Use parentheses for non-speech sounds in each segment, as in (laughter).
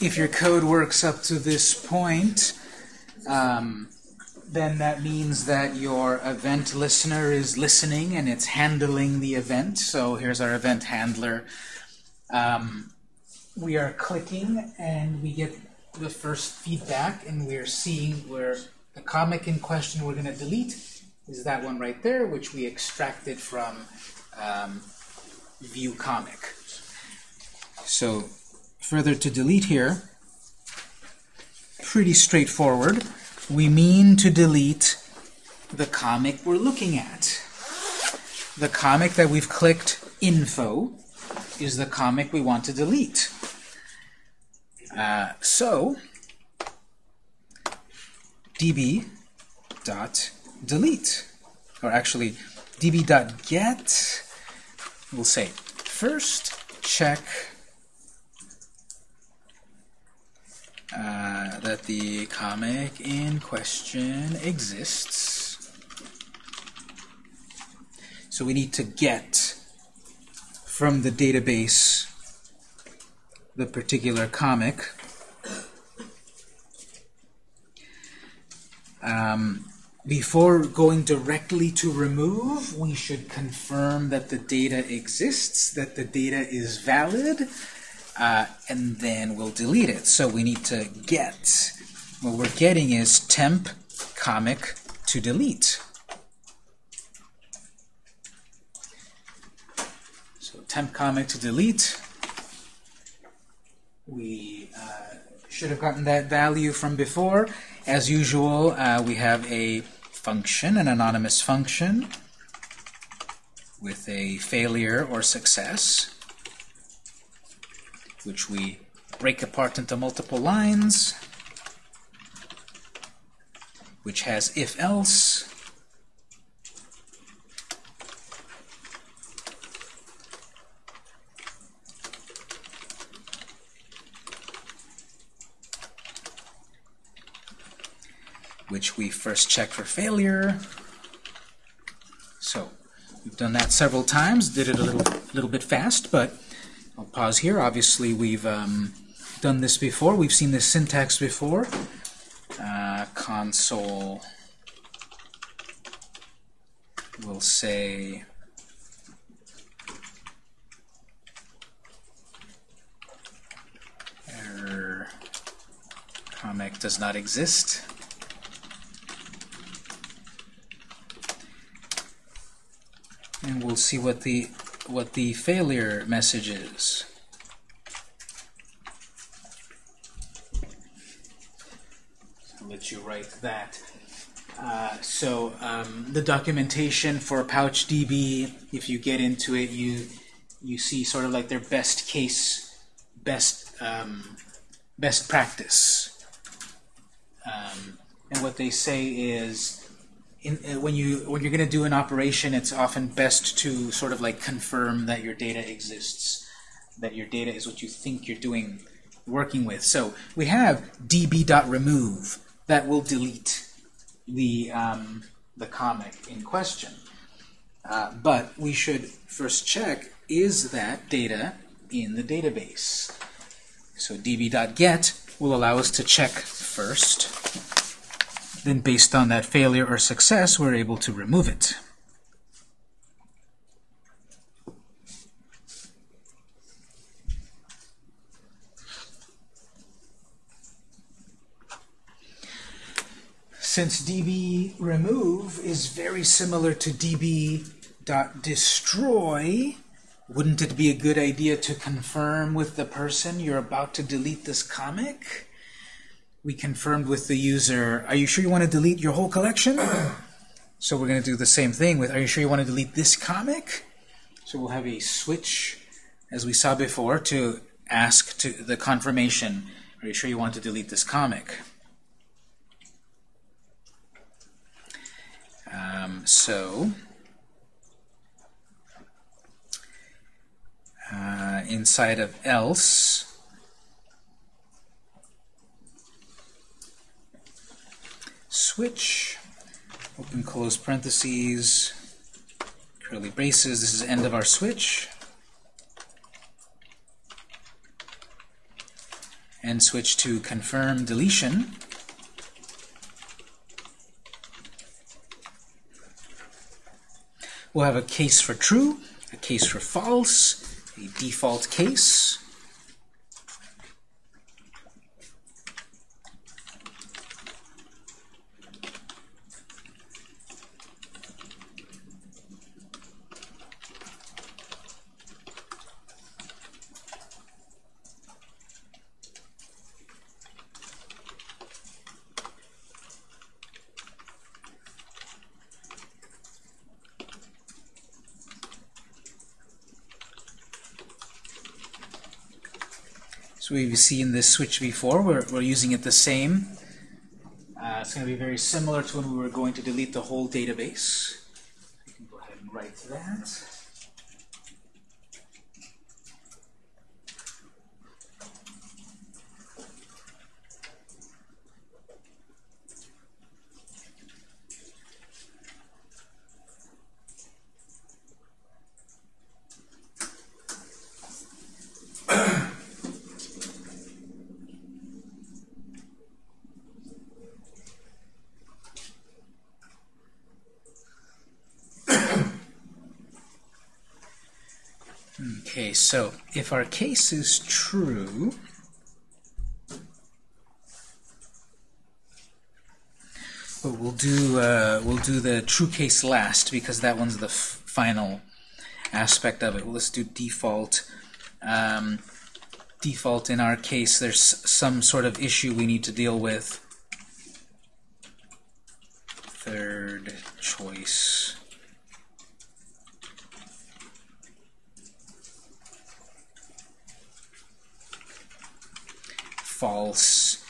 if your code works up to this point, um, then that means that your event listener is listening and it's handling the event. So here's our event handler. Um, we are clicking and we get the first feedback and we're seeing where the comic in question we're going to delete is that one right there, which we extracted from um, view comic. So further to delete here, pretty straightforward. We mean to delete the comic we're looking at. The comic that we've clicked info is the comic we want to delete. Uh, so db dot delete, or actually db dot get. We'll say first check uh, that the comic in question exists. So we need to get from the database the particular comic. Um, before going directly to remove, we should confirm that the data exists, that the data is valid, uh, and then we'll delete it. So we need to get. What we're getting is temp comic to delete. So temp comic to delete. We uh, should have gotten that value from before. As usual, uh, we have a function, an anonymous function, with a failure or success, which we break apart into multiple lines, which has if-else, which we first check for failure. So we've done that several times, did it a little, little bit fast, but I'll pause here. Obviously, we've um, done this before. We've seen this syntax before. Uh, console will say error comic does not exist. and we'll see what the what the failure message is. I'll let you write that. Uh, so um, the documentation for PouchDB, if you get into it, you you see sort of like their best case, best um, best practice. Um, and what they say is in, uh, when you when you're going to do an operation, it's often best to sort of like confirm that your data exists, that your data is what you think you're doing, working with. So we have db.remove that will delete the um, the comic in question. Uh, but we should first check is that data in the database. So db.get will allow us to check first then based on that failure or success, we're able to remove it. Since db remove is very similar to db.destroy, wouldn't it be a good idea to confirm with the person you're about to delete this comic? We confirmed with the user, are you sure you want to delete your whole collection? (coughs) so we're going to do the same thing with, are you sure you want to delete this comic? So we'll have a switch, as we saw before, to ask to the confirmation, are you sure you want to delete this comic? Um, so, uh, inside of else, switch, open close parentheses, curly braces. This is end of our switch. and switch to confirm deletion. We'll have a case for true, a case for false, a default case. So we've seen this switch before. We're, we're using it the same. Uh, it's going to be very similar to when we were going to delete the whole database. You can go ahead and write that. Okay, so if our case is true, but we'll do uh, we'll do the true case last because that one's the final aspect of it. Well, let's do default. Um, default in our case, there's some sort of issue we need to deal with. Third choice. False.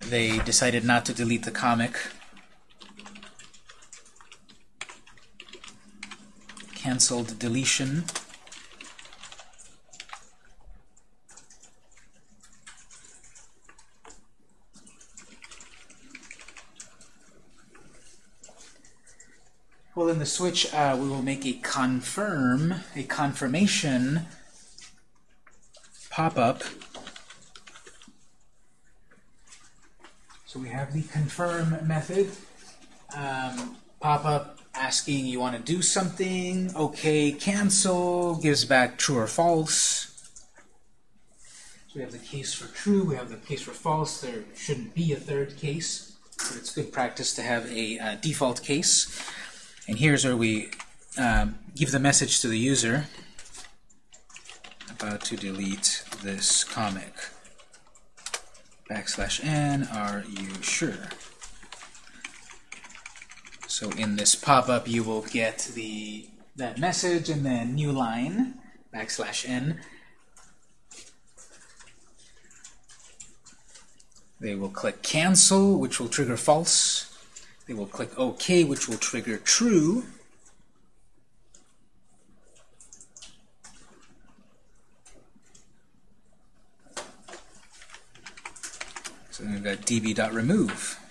They decided not to delete the comic. Cancelled deletion. Well, in the switch, uh, we will make a confirm, a confirmation pop-up So we have the confirm method. Um, pop up asking you want to do something. OK, cancel, gives back true or false. So we have the case for true, we have the case for false. There shouldn't be a third case, but it's good practice to have a uh, default case. And here's where we um, give the message to the user about to delete this comic backslash n, are you sure? So in this pop-up, you will get the that message and then new line, backslash n. They will click cancel, which will trigger false. They will click OK, which will trigger true. So we've got db.remove.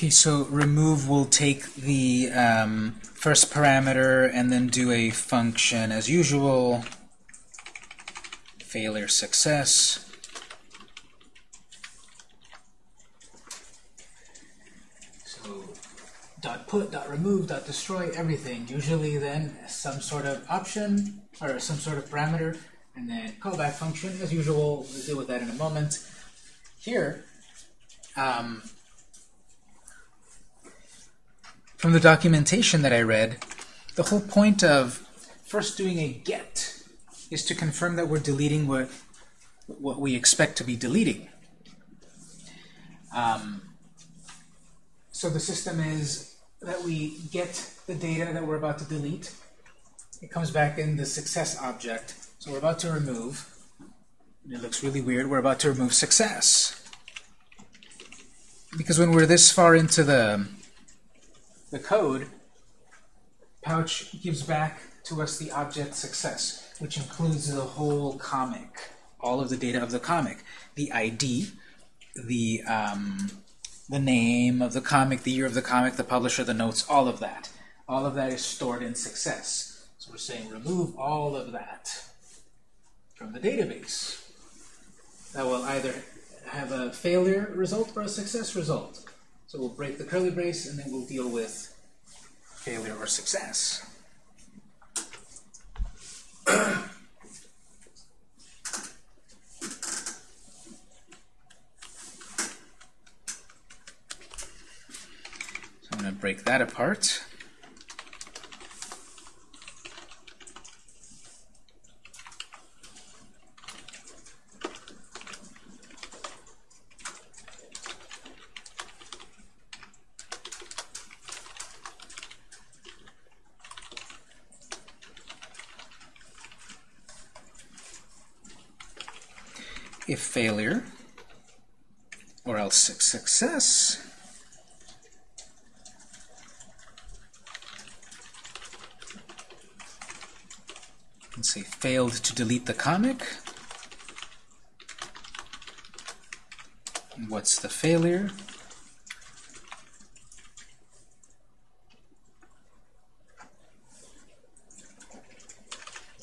Okay, so remove will take the um, first parameter and then do a function as usual. Failure success. So dot put, dot remove, dot destroy, everything. Usually then some sort of option or some sort of parameter and then callback function as usual. We'll deal with that in a moment. Here, um, from the documentation that I read, the whole point of first doing a get is to confirm that we're deleting what, what we expect to be deleting. Um, so the system is that we get the data that we're about to delete. It comes back in the success object. So we're about to remove. it looks really weird. We're about to remove success. because when we're this far into the the code, Pouch gives back to us the object success, which includes the whole comic, all of the data of the comic, the ID, the um, the name of the comic, the year of the comic, the publisher, the notes, all of that. All of that is stored in success. So we're saying remove all of that from the database. That will either have a failure result or a success result. So we'll break the curly brace and then we'll deal with failure or success. (clears throat) So I'm going to break that apart. If failure, or else success, and say failed to delete the comic. What's the failure?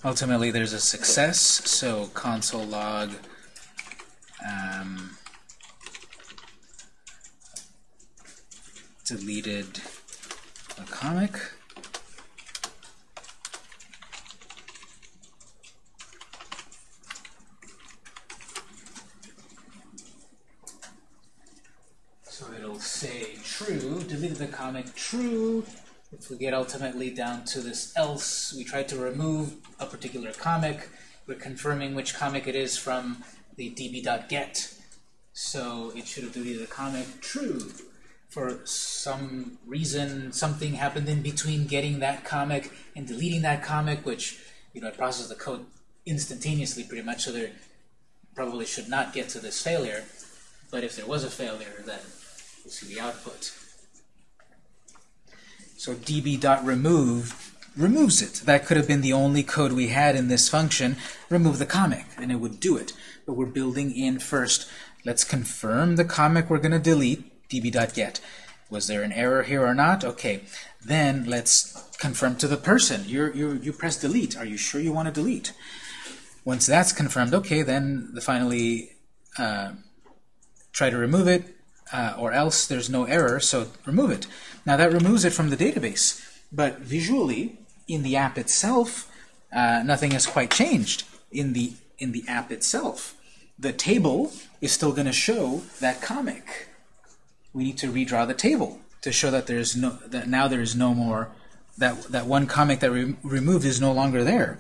Ultimately, there's a success, so console log um, deleted a comic. So it'll say true, deleted the comic, true. If we get ultimately down to this else, we try to remove a particular comic. We're confirming which comic it is from the db.get. So it should have deleted the comic true. For some reason, something happened in between getting that comic and deleting that comic, which, you know, it processes the code instantaneously pretty much, so there probably should not get to this failure. But if there was a failure, then we'll see the output. So db.remove removes it. That could have been the only code we had in this function. Remove the comic, and it would do it. But we're building in first. Let's confirm the comic we're going to delete, db.get. Was there an error here or not? Okay. Then let's confirm to the person. you you you press delete. Are you sure you want to delete? Once that's confirmed, okay, then the finally uh, try to remove it, uh, or else there's no error, so remove it. Now that removes it from the database. But visually, in the app itself, uh, nothing has quite changed in the in the app itself. The table is still going to show that comic. We need to redraw the table to show that there's no that now there is no more that that one comic that we removed is no longer there.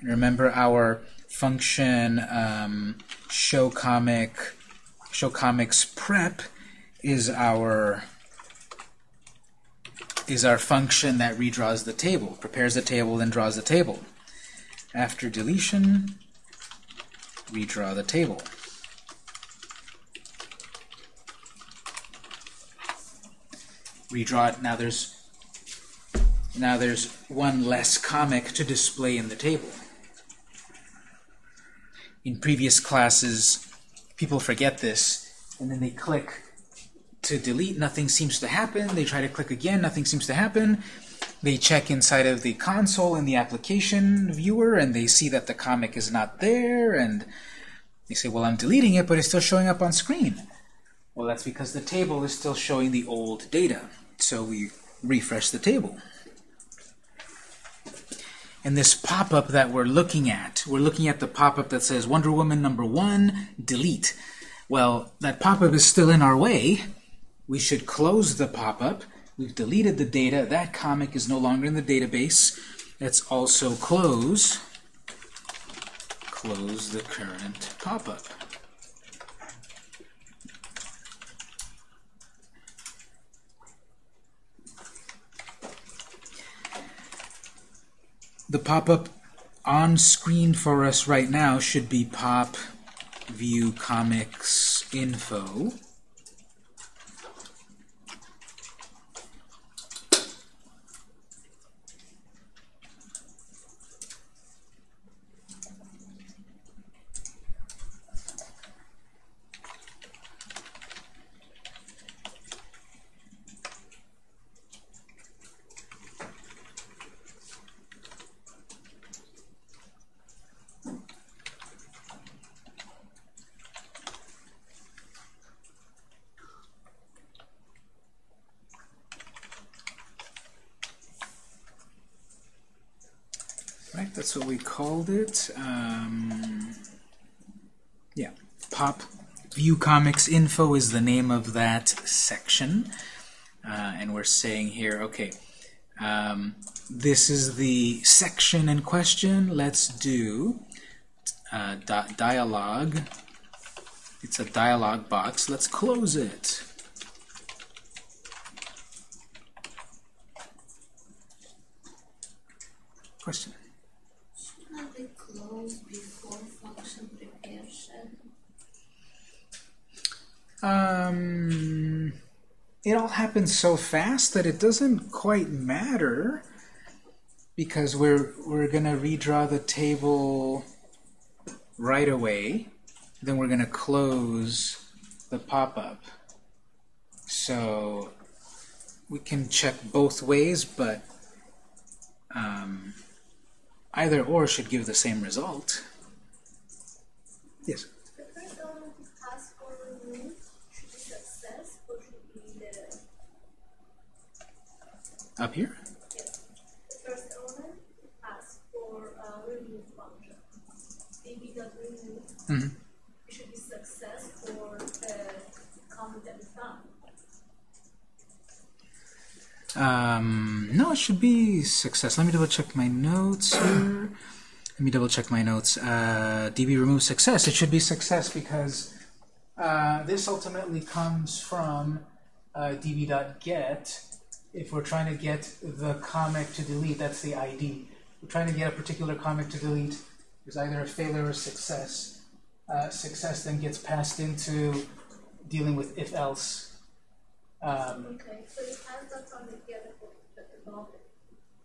And remember our function um, show comic show comics prep is our is our function that redraws the table, prepares the table, then draws the table. After deletion, redraw the table. Redraw it. Now there's now there's one less comic to display in the table. In previous classes, people forget this, and then they click to delete, nothing seems to happen. They try to click again, nothing seems to happen. They check inside of the console in the application viewer, and they see that the comic is not there, and they say, well, I'm deleting it, but it's still showing up on screen. Well, that's because the table is still showing the old data. So we refresh the table. And this pop-up that we're looking at, we're looking at the pop-up that says Wonder Woman number one, delete. Well, that pop-up is still in our way, we should close the pop-up. We've deleted the data. That comic is no longer in the database. Let's also close, close the current pop-up. The pop-up on screen for us right now should be pop view comics info that's what we called it. Um, yeah, pop view comics info is the name of that section. Uh, and we're saying here, okay, um, this is the section in question. Let's do uh, di dialogue. It's a dialog box. Let's close it. Question. Shouldn't they close before function preparation? Um, it all happens so fast that it doesn't quite matter because we're we're gonna redraw the table right away. Then we're gonna close the pop-up. So we can check both ways, but um, either or should give the same result. Yes. The first element to pass or remove should be success or should be the Up here. yes. The first to pass for remove function. That remove Mhm. it should be success or uh, comment we found. Um, no, it should be success. Let me double check my notes here. Let me double check my notes. Uh, DB remove success. It should be success because uh, this ultimately comes from uh, db.get. If we're trying to get the comic to delete, that's the ID. We're trying to get a particular comic to delete. There's either a failure or success. Uh, success then gets passed into dealing with if-else. Um, Okay, so it has that from the get above it.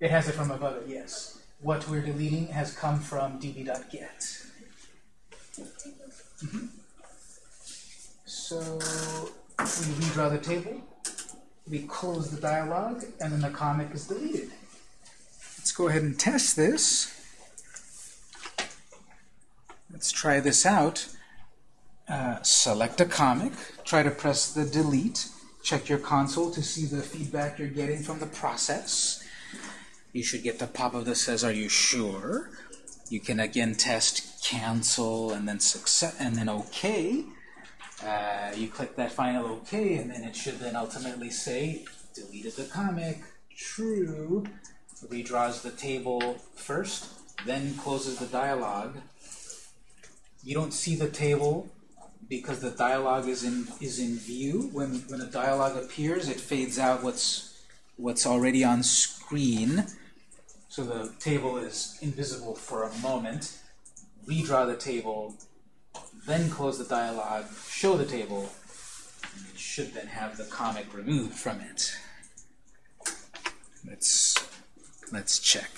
It has it from above it, yes. What we're deleting has come from db.get. Mhm. So we redraw the table, we close the dialog, and then the comic is deleted. Let's go ahead and test this. Let's try this out. Uh, select a comic, try to press the delete, check your console to see the feedback you're getting from the process. You should get the pop-up that says, "Are you sure?" You can again test cancel and then success and then OK. Uh, you click that final OK, and then it should then ultimately say, "Deleted the comic." True. Redraws the table first, then closes the dialog. You don't see the table because the dialog is in is in view. When when a dialog appears, it fades out what's what's already on screen. So the table is invisible for a moment. Redraw the table, then close the dialog, show the table, it should then have the comic removed from it. Let's let's check.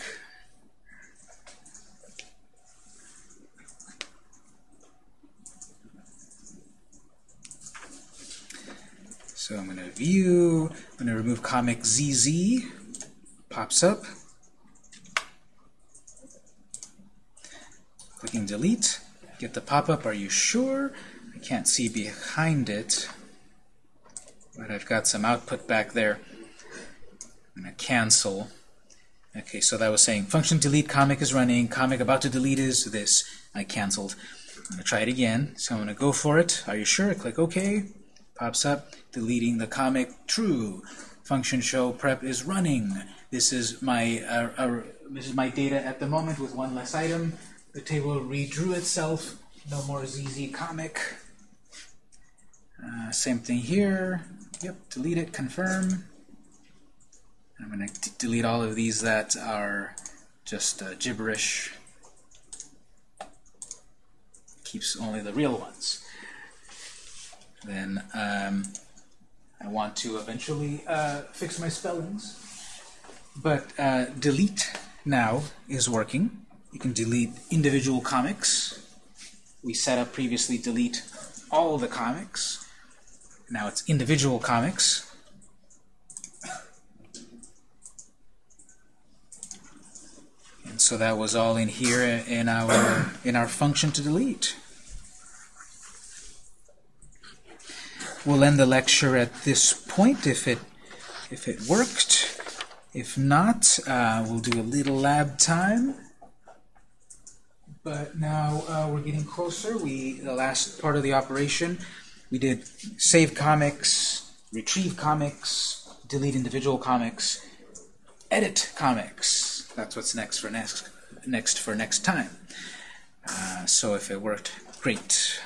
So I'm going to view, I'm going to remove comic ZZ, pops up. Clicking delete, get the pop-up, are you sure? I can't see behind it, but I've got some output back there. I'm going to cancel. Okay, so that was saying function delete comic is running, comic about to delete is this. I canceled. I'm going to try it again. So I'm going to go for it. Are you sure? I Click OK. Pops up, deleting the comic, true. Function show prep is running. This is my uh, uh, this is my data at the moment with one less item. The table redrew itself. No more ZZ comic. Uh, same thing here. Yep, delete it, confirm. I'm going to delete all of these that are just uh, gibberish. Keeps only the real ones. Then um, I want to eventually uh, fix my spellings. But uh, delete now is working. You can delete individual comics. We set up previously delete all the comics. Now it's individual comics. And so that was all in here in our in our function to delete. We'll end the lecture at this point if it if it worked. If not, uh, we'll do a little lab time. But now uh, we're getting closer. We the last part of the operation, we did save comics, retrieve comics, delete individual comics, edit comics. That's what's next for next next for next time. Uh, so if it worked, great.